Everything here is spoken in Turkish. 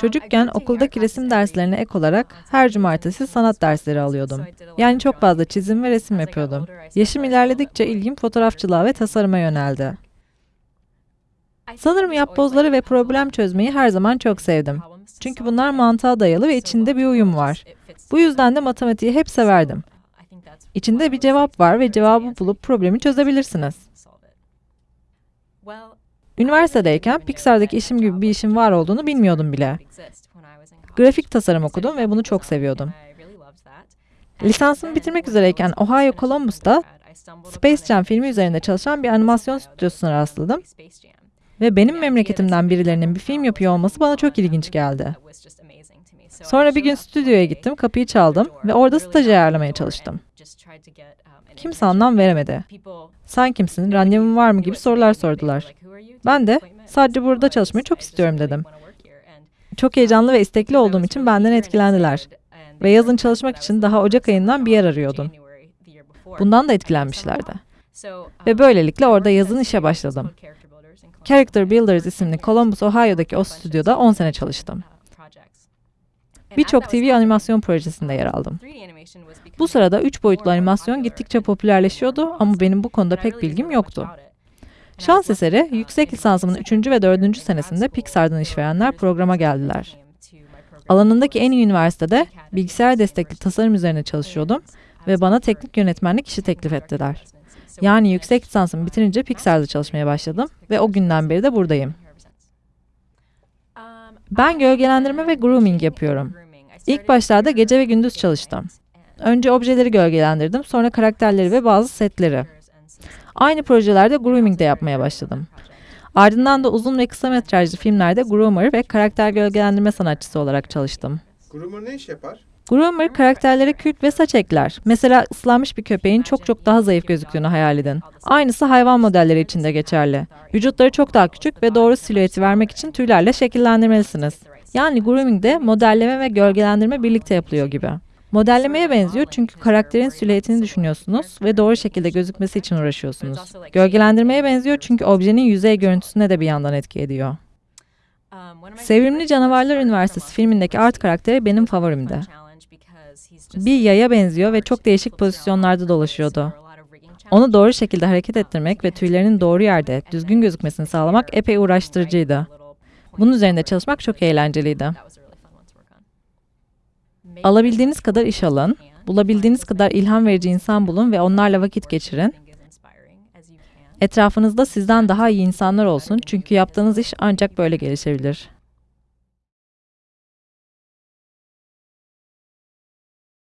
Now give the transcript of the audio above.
Çocukken okuldaki resim derslerine ek olarak her cumartesi sanat dersleri alıyordum. Yani çok fazla çizim ve resim yapıyordum. Yaşım ilerledikçe ilgim fotoğrafçılığa ve tasarıma yöneldi. Sanırım yapbozları ve problem çözmeyi her zaman çok sevdim. Çünkü bunlar mantığa dayalı ve içinde bir uyum var. Bu yüzden de matematiği hep severdim. İçinde bir cevap var ve cevabı bulup problemi çözebilirsiniz. Üniversitedeyken Pixar'daki işim gibi bir işin var olduğunu bilmiyordum bile. Grafik tasarım okudum ve bunu çok seviyordum. Lisansımı bitirmek üzereyken Ohio Columbus'ta Space Jam filmi üzerinde çalışan bir animasyon stüdyosuna rastladım ve benim memleketimden birilerinin bir film yapıyor olması bana çok ilginç geldi. Sonra bir gün stüdyoya gittim, kapıyı çaldım ve orada staj ayarlamaya çalıştım. Kimse anlam veremedi. Sen kimsin, randevun var mı gibi sorular sordular. Ben de sadece burada çalışmayı çok istiyorum dedim. Çok heyecanlı ve istekli olduğum için benden etkilendiler. Ve yazın çalışmak için daha Ocak ayından bir yer arıyordum. Bundan da etkilenmişlerdi. Ve böylelikle orada yazın işe başladım. Character Builders isimli Columbus, Ohio'daki o stüdyoda 10 sene çalıştım. Birçok TV animasyon projesinde yer aldım. Bu sırada 3 boyutlu animasyon gittikçe popülerleşiyordu ama benim bu konuda pek bilgim yoktu. Şans eseri, yüksek lisansımın 3. ve 4. senesinde Pixar'dan işverenler programa geldiler. Alanındaki en iyi üniversitede bilgisayar destekli tasarım üzerine çalışıyordum ve bana teknik yönetmenlik işi teklif ettiler. Yani yüksek lisansımı bitirince Pixar'da çalışmaya başladım ve o günden beri de buradayım. Ben gölgelendirme ve grooming yapıyorum. İlk başlarda gece ve gündüz çalıştım. Önce objeleri gölgelendirdim, sonra karakterleri ve bazı setleri. Aynı projelerde grooming de yapmaya başladım. Ardından da uzun ve kısa metrajlı filmlerde groomer ve karakter gölgelendirme sanatçısı olarak çalıştım. Groomer ne iş yapar? Groomer karakterlere kürk ve saç ekler. Mesela ıslanmış bir köpeğin çok çok daha zayıf gözüktüğünü hayal edin. Aynısı hayvan modelleri için de geçerli. Vücutları çok daha küçük ve doğru silüeti vermek için tüylerle şekillendirmelisiniz. Yani groomingde modelleme ve gölgelendirme birlikte yapılıyor gibi. Modellemeye benziyor çünkü karakterin silüetini düşünüyorsunuz ve doğru şekilde gözükmesi için uğraşıyorsunuz. Gölgelendirmeye benziyor çünkü objenin yüzey görüntüsüne de bir yandan etki ediyor. Sevimli Canavarlar Üniversitesi filmindeki Art karakteri benim favorimdi. Bir yaya benziyor ve çok değişik pozisyonlarda dolaşıyordu. Onu doğru şekilde hareket ettirmek ve tüylerinin doğru yerde, düzgün gözükmesini sağlamak epey uğraştırıcıydı. Bunun üzerinde çalışmak çok eğlenceliydi. Alabildiğiniz kadar iş alın, bulabildiğiniz kadar ilham verici insan bulun ve onlarla vakit geçirin. Etrafınızda sizden daha iyi insanlar olsun çünkü yaptığınız iş ancak böyle gelişebilir.